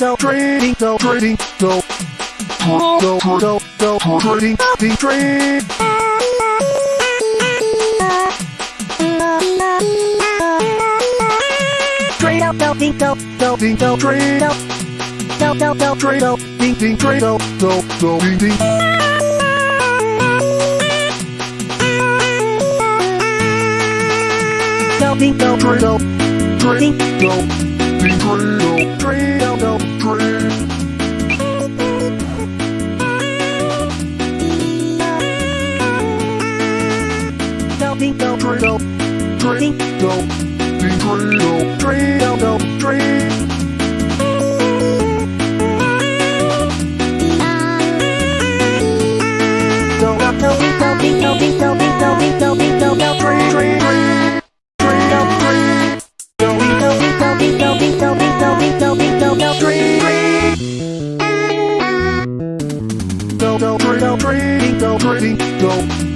go go go go go trading trading trade Don't, don't Trade out, go, ding, go, go ding go, go, go, go, trade go ding ding trade go go go ding ding go, ding, go, trade go trade ding, go ding ding, go, trade go trade ding, go ding trade go trade go go trade go, go, go, ding, go, ding, go, ding, go, ding, go, ding, go, ding, go, go, trade trade trade trade go trade go, ding, go, ding, go, ding, go, ding, go, ding, go, ding, go, ding, go, go, trade trade go go trade go trading go trading go go go go go trading ding trade go, ding, go, trade go trade go ding trade go trade go go trade go, ding, go, trade go trade go ding trade go trade go go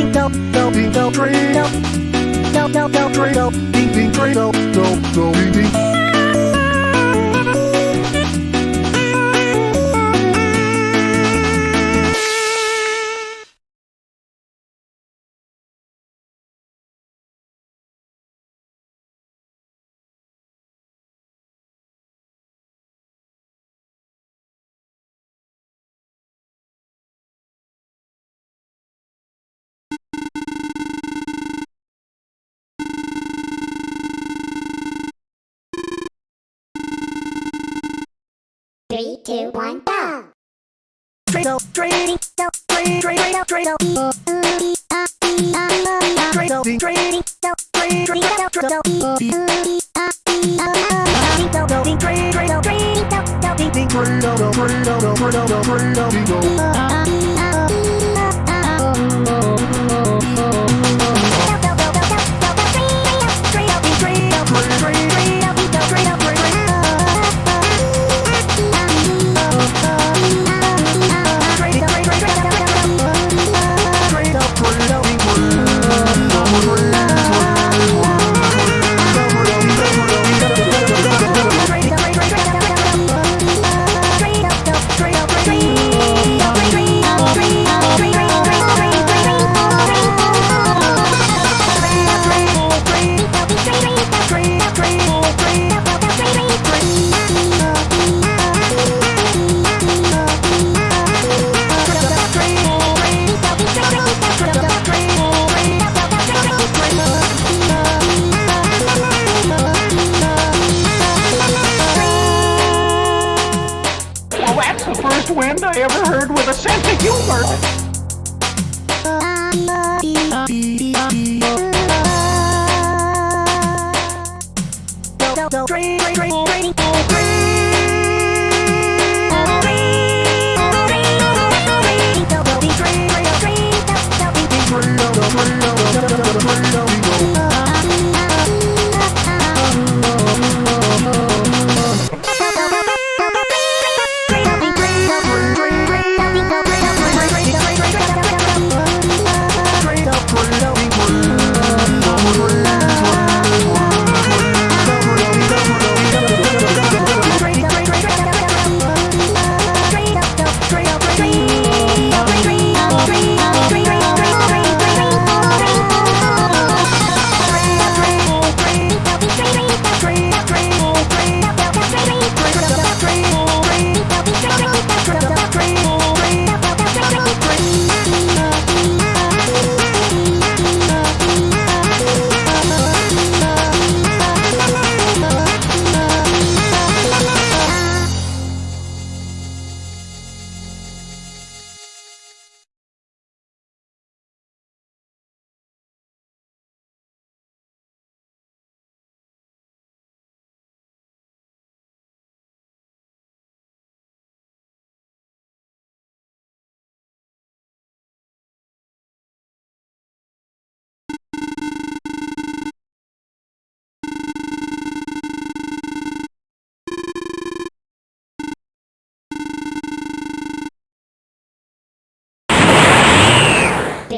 ding, go, go ding go ding trade go go go ding go, ding ding, go, ding, trading, go, go, ding, ding go go,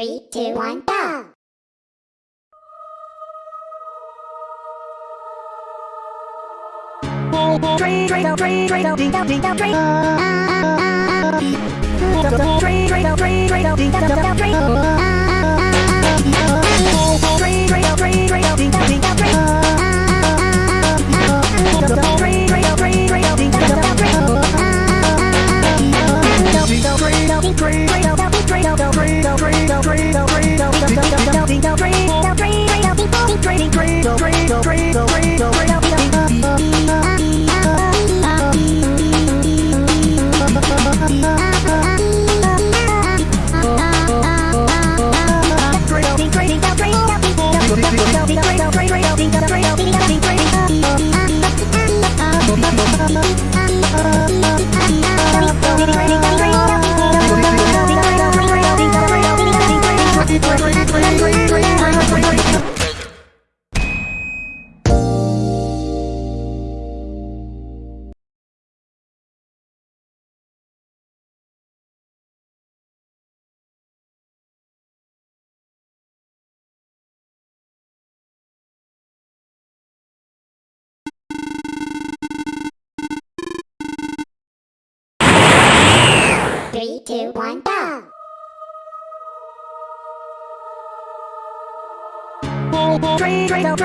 two, one, go! Train, train, train, train, train. Train, train, train, train, train. Train, train, train. Train, train, two, one, go! Trade, trade, down,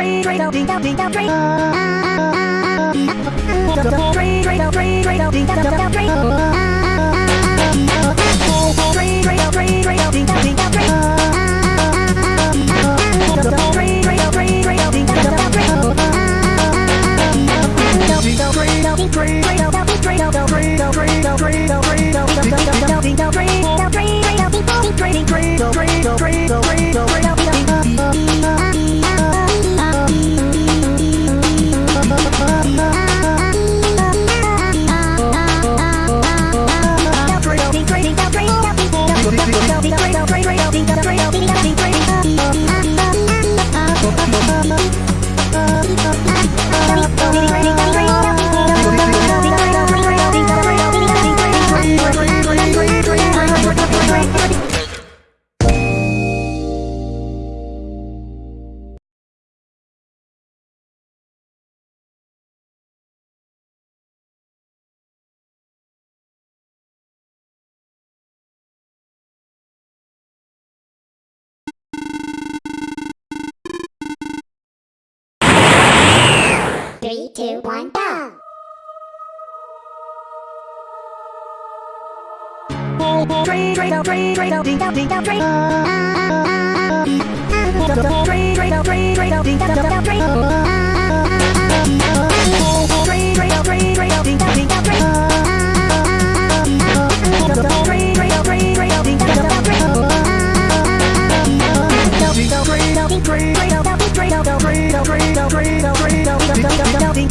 two, one, go! Down, ding.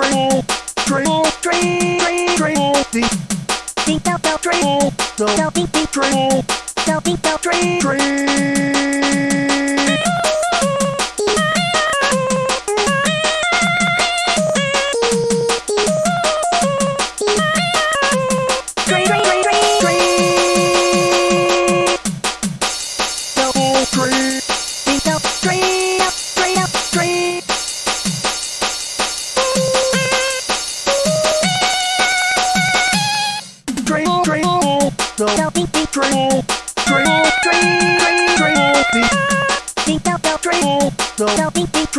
train, train, train, train, train, ding, ding, dong, dong, train, dong, ding.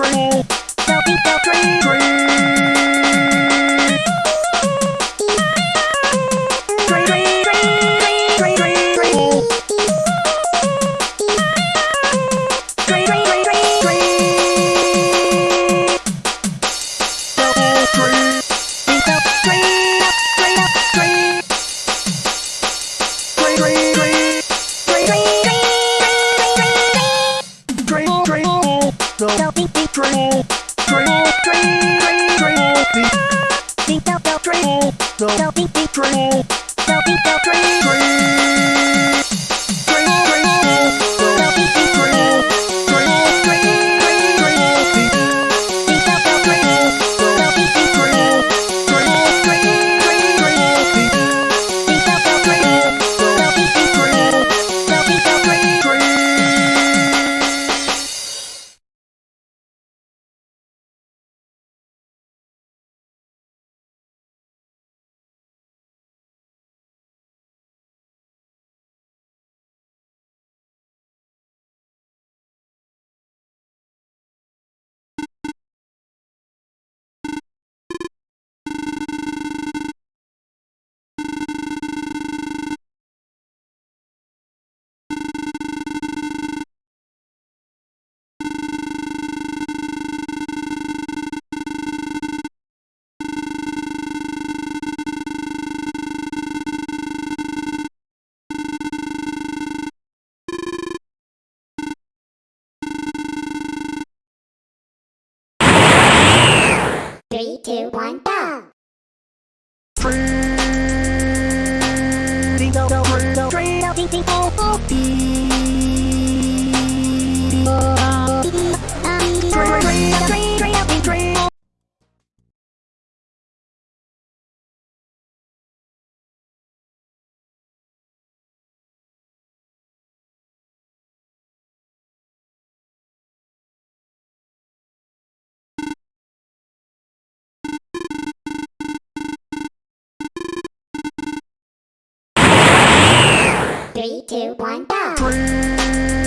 tree, tree, tree. Three, two, one, go! Three.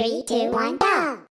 Three, two, one, go.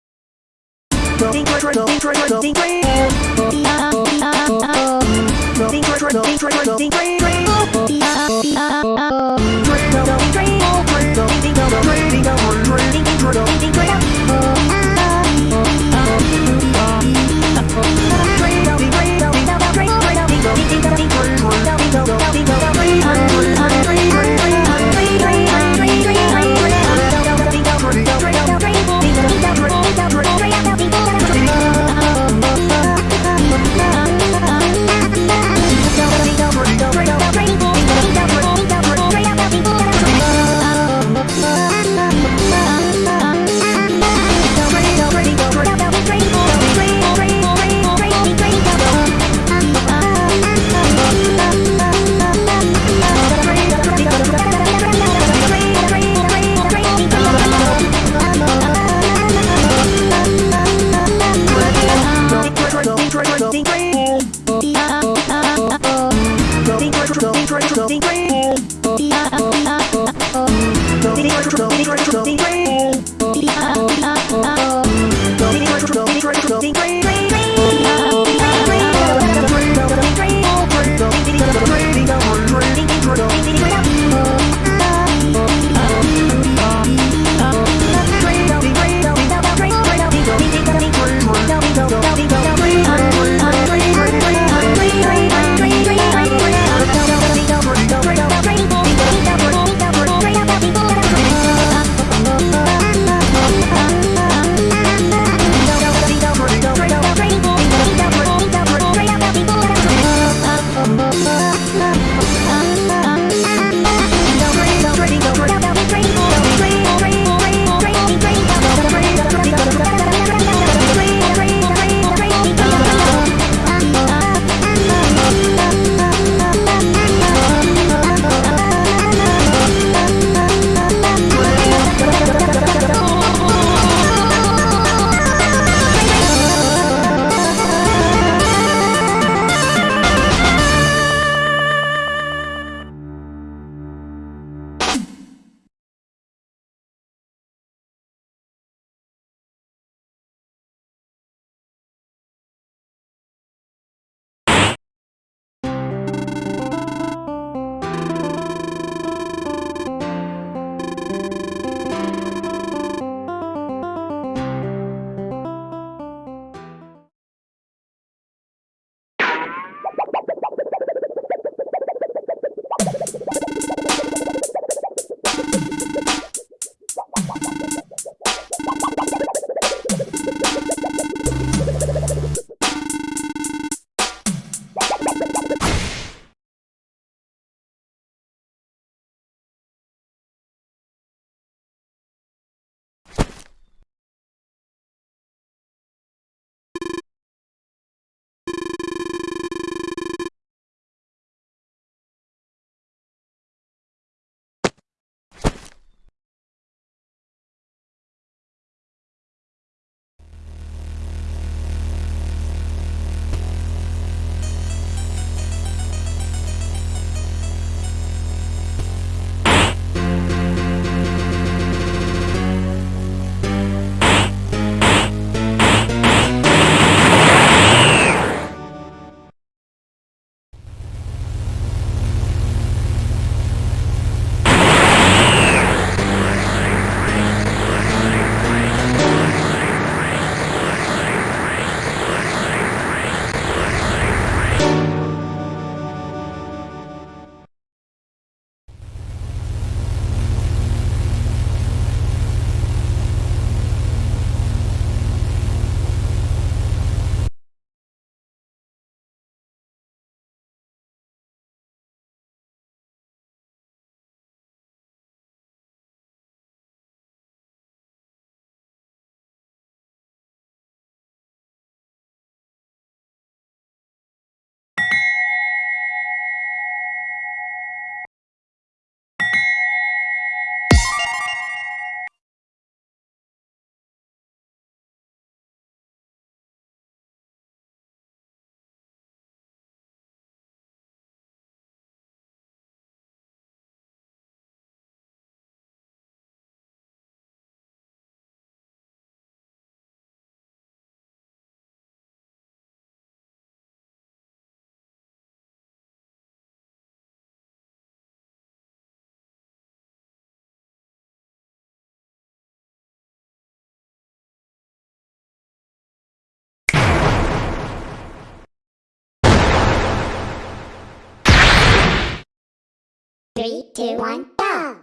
Three, two, one, go!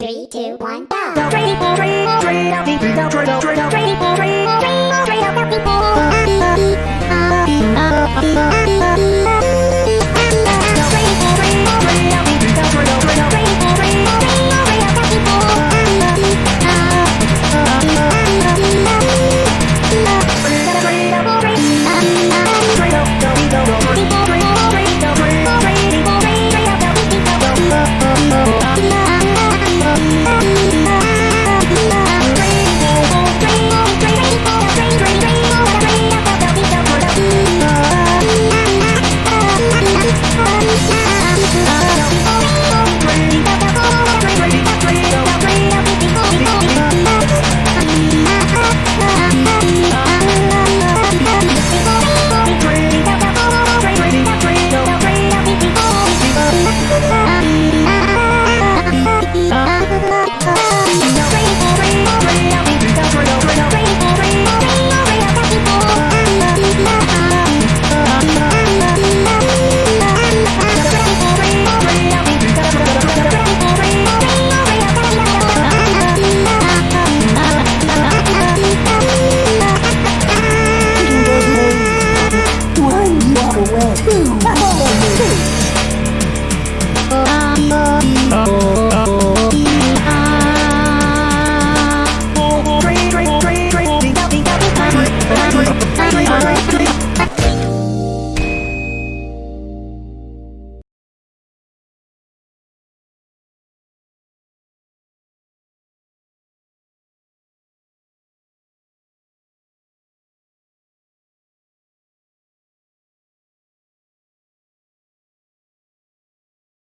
Three, two, one, go!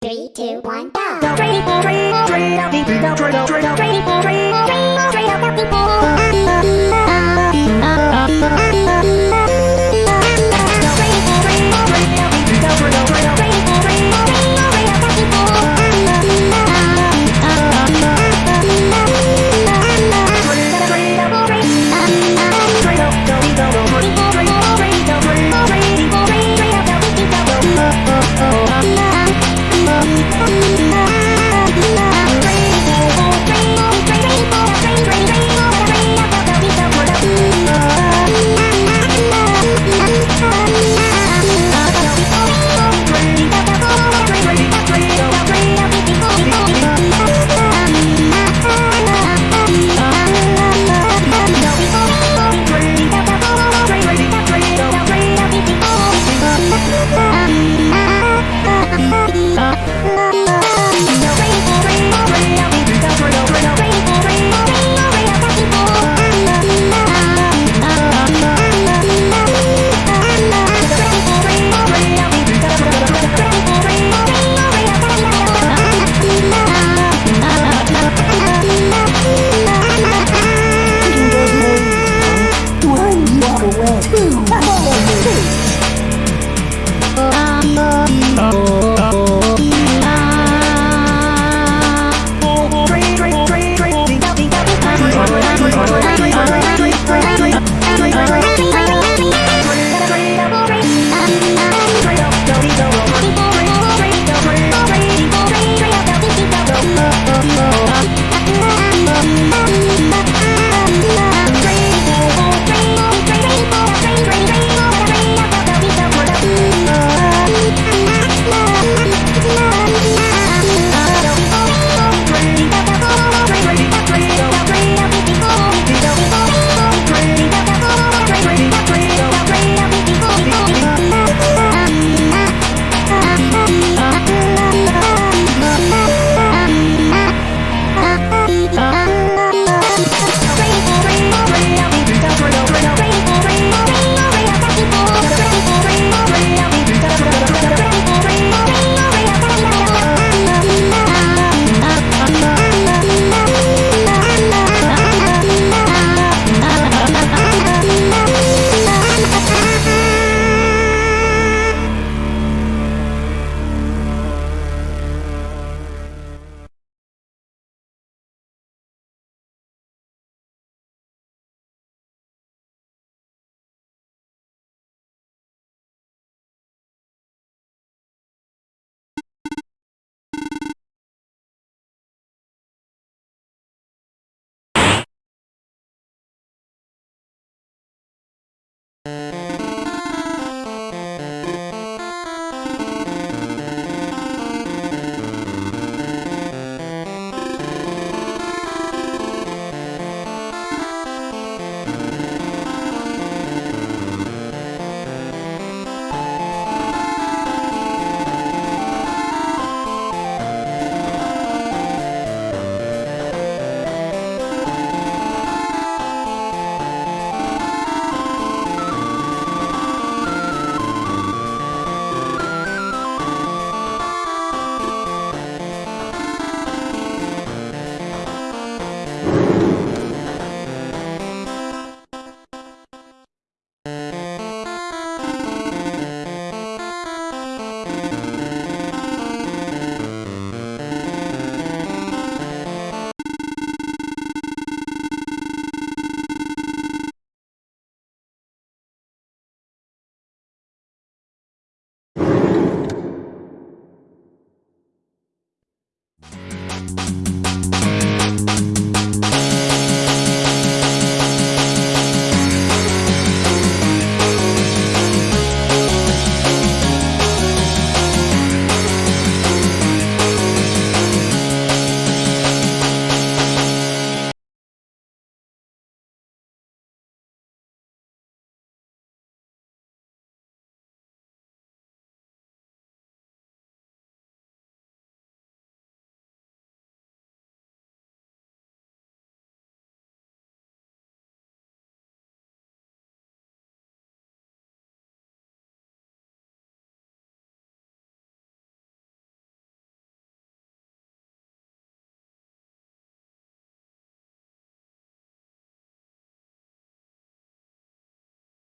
Three, two, one, go!